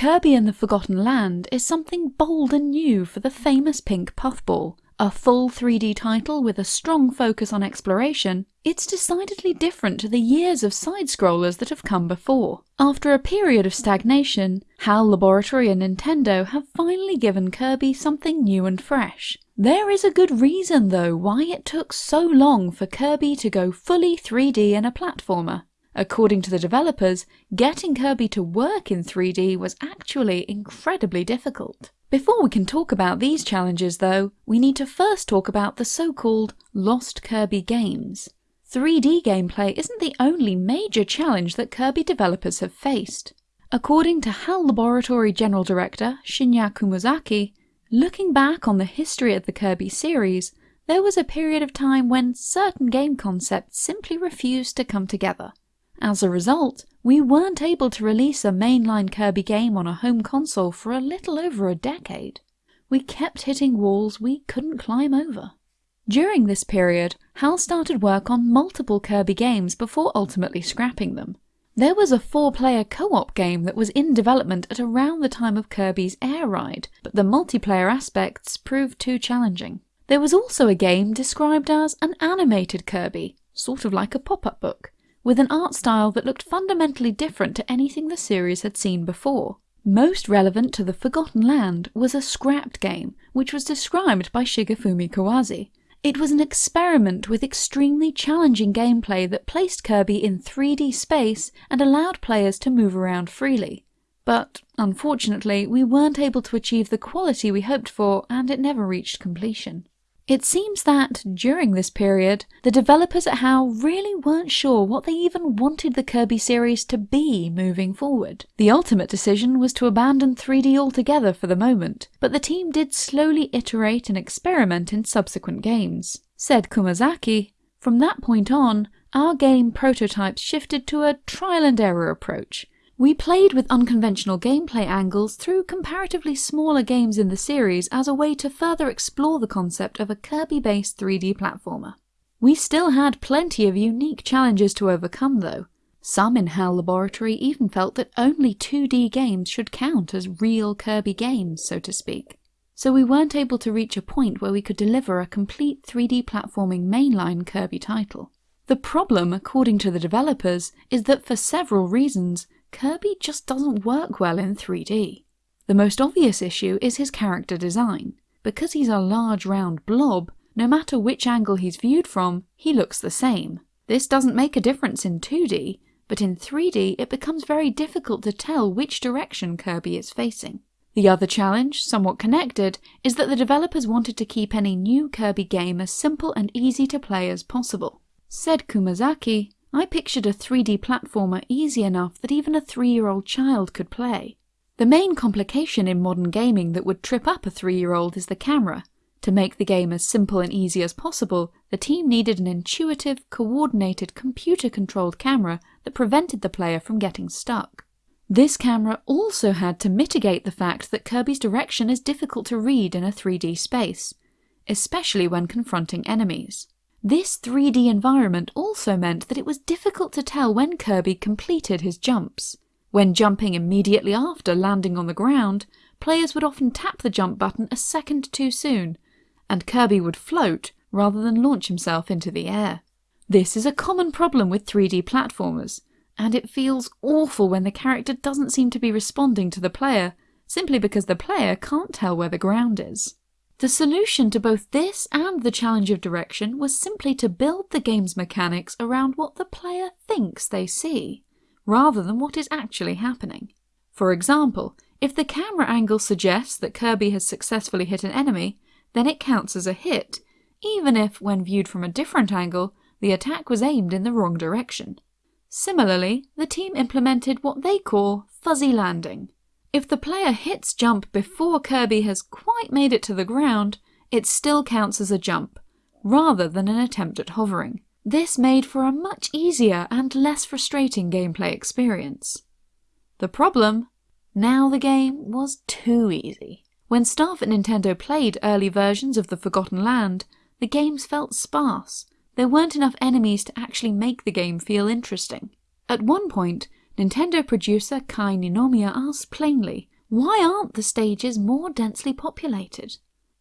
Kirby and the Forgotten Land is something bold and new for the famous pink puffball. A full 3D title with a strong focus on exploration, it's decidedly different to the years of side-scrollers that have come before. After a period of stagnation, HAL Laboratory and Nintendo have finally given Kirby something new and fresh. There is a good reason though why it took so long for Kirby to go fully 3D in a platformer. According to the developers, getting Kirby to work in 3D was actually incredibly difficult. Before we can talk about these challenges though, we need to first talk about the so-called Lost Kirby games. 3D gameplay isn't the only major challenge that Kirby developers have faced. According to HAL Laboratory General Director Shinya Kumazaki, looking back on the history of the Kirby series, there was a period of time when certain game concepts simply refused to come together. As a result, we weren't able to release a mainline Kirby game on a home console for a little over a decade. We kept hitting walls we couldn't climb over. During this period, HAL started work on multiple Kirby games before ultimately scrapping them. There was a four-player co-op game that was in development at around the time of Kirby's Air Ride, but the multiplayer aspects proved too challenging. There was also a game described as an animated Kirby, sort of like a pop-up book, with an art style that looked fundamentally different to anything the series had seen before. Most relevant to the Forgotten Land was a scrapped game, which was described by Shigefumi Kawase. It was an experiment with extremely challenging gameplay that placed Kirby in 3D space and allowed players to move around freely. But, unfortunately, we weren't able to achieve the quality we hoped for and it never reached completion. It seems that, during this period, the developers at HAL really weren't sure what they even wanted the Kirby series to be moving forward. The ultimate decision was to abandon 3D altogether for the moment, but the team did slowly iterate and experiment in subsequent games. Said Kumazaki, from that point on, our game prototypes shifted to a trial and error approach, we played with unconventional gameplay angles through comparatively smaller games in the series as a way to further explore the concept of a Kirby-based 3D platformer. We still had plenty of unique challenges to overcome though. Some in HAL Laboratory even felt that only 2D games should count as real Kirby games, so to speak. So we weren't able to reach a point where we could deliver a complete 3D platforming mainline Kirby title. The problem, according to the developers, is that for several reasons, Kirby just doesn't work well in 3D. The most obvious issue is his character design. Because he's a large round blob, no matter which angle he's viewed from, he looks the same. This doesn't make a difference in 2D, but in 3D it becomes very difficult to tell which direction Kirby is facing. The other challenge, somewhat connected, is that the developers wanted to keep any new Kirby game as simple and easy to play as possible. Said Kumazaki, I pictured a 3D platformer easy enough that even a three-year-old child could play. The main complication in modern gaming that would trip up a three-year-old is the camera. To make the game as simple and easy as possible, the team needed an intuitive, coordinated, computer-controlled camera that prevented the player from getting stuck. This camera also had to mitigate the fact that Kirby's direction is difficult to read in a 3D space, especially when confronting enemies. This 3D environment also meant that it was difficult to tell when Kirby completed his jumps. When jumping immediately after landing on the ground, players would often tap the jump button a second too soon, and Kirby would float rather than launch himself into the air. This is a common problem with 3D platformers, and it feels awful when the character doesn't seem to be responding to the player, simply because the player can't tell where the ground is. The solution to both this and the challenge of direction was simply to build the game's mechanics around what the player thinks they see, rather than what is actually happening. For example, if the camera angle suggests that Kirby has successfully hit an enemy, then it counts as a hit, even if, when viewed from a different angle, the attack was aimed in the wrong direction. Similarly, the team implemented what they call fuzzy landing, if the player hits jump before Kirby has quite made it to the ground, it still counts as a jump, rather than an attempt at hovering. This made for a much easier and less frustrating gameplay experience. The problem? Now the game was too easy. When staff at Nintendo played early versions of The Forgotten Land, the games felt sparse. There weren't enough enemies to actually make the game feel interesting. At one point, Nintendo producer Kai Ninomiya asked plainly, why aren't the stages more densely populated?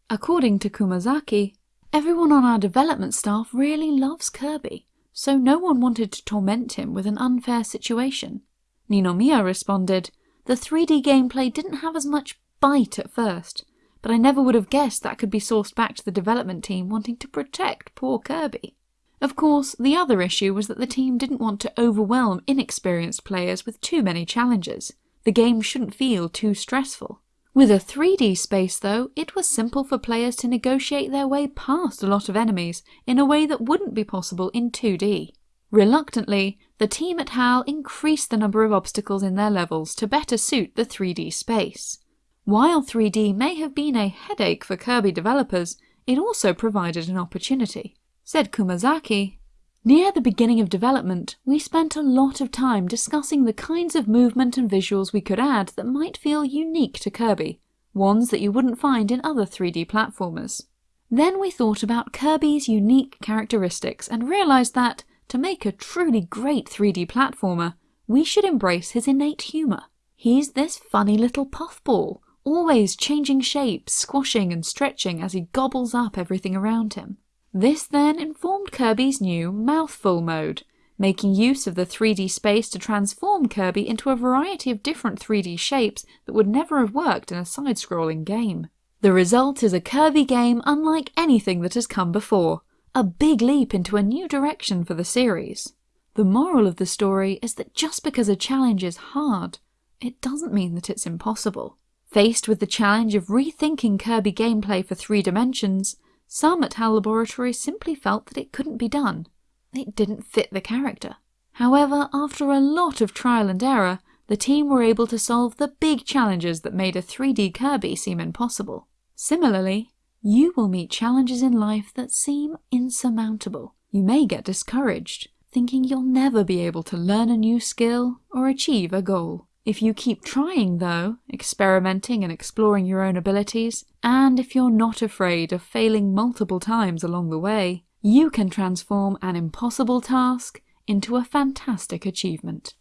According to Kumazaki, everyone on our development staff really loves Kirby, so no one wanted to torment him with an unfair situation. Ninomiya responded, the 3D gameplay didn't have as much bite at first, but I never would have guessed that could be sourced back to the development team wanting to protect poor Kirby. Of course, the other issue was that the team didn't want to overwhelm inexperienced players with too many challenges. The game shouldn't feel too stressful. With a 3D space though, it was simple for players to negotiate their way past a lot of enemies in a way that wouldn't be possible in 2D. Reluctantly, the team at HAL increased the number of obstacles in their levels to better suit the 3D space. While 3D may have been a headache for Kirby developers, it also provided an opportunity. Said Kumazaki, Near the beginning of development, we spent a lot of time discussing the kinds of movement and visuals we could add that might feel unique to Kirby, ones that you wouldn't find in other 3D platformers. Then we thought about Kirby's unique characteristics and realised that, to make a truly great 3D platformer, we should embrace his innate humour. He's this funny little puffball, always changing shapes, squashing and stretching as he gobbles up everything around him. This then informed Kirby's new Mouthful mode, making use of the 3D space to transform Kirby into a variety of different 3D shapes that would never have worked in a side-scrolling game. The result is a Kirby game unlike anything that has come before, a big leap into a new direction for the series. The moral of the story is that just because a challenge is hard, it doesn't mean that it's impossible. Faced with the challenge of rethinking Kirby gameplay for three dimensions, some at HAL Laboratory simply felt that it couldn't be done. It didn't fit the character. However, after a lot of trial and error, the team were able to solve the big challenges that made a 3D Kirby seem impossible. Similarly, you will meet challenges in life that seem insurmountable. You may get discouraged, thinking you'll never be able to learn a new skill or achieve a goal. If you keep trying though, experimenting and exploring your own abilities, and if you're not afraid of failing multiple times along the way, you can transform an impossible task into a fantastic achievement.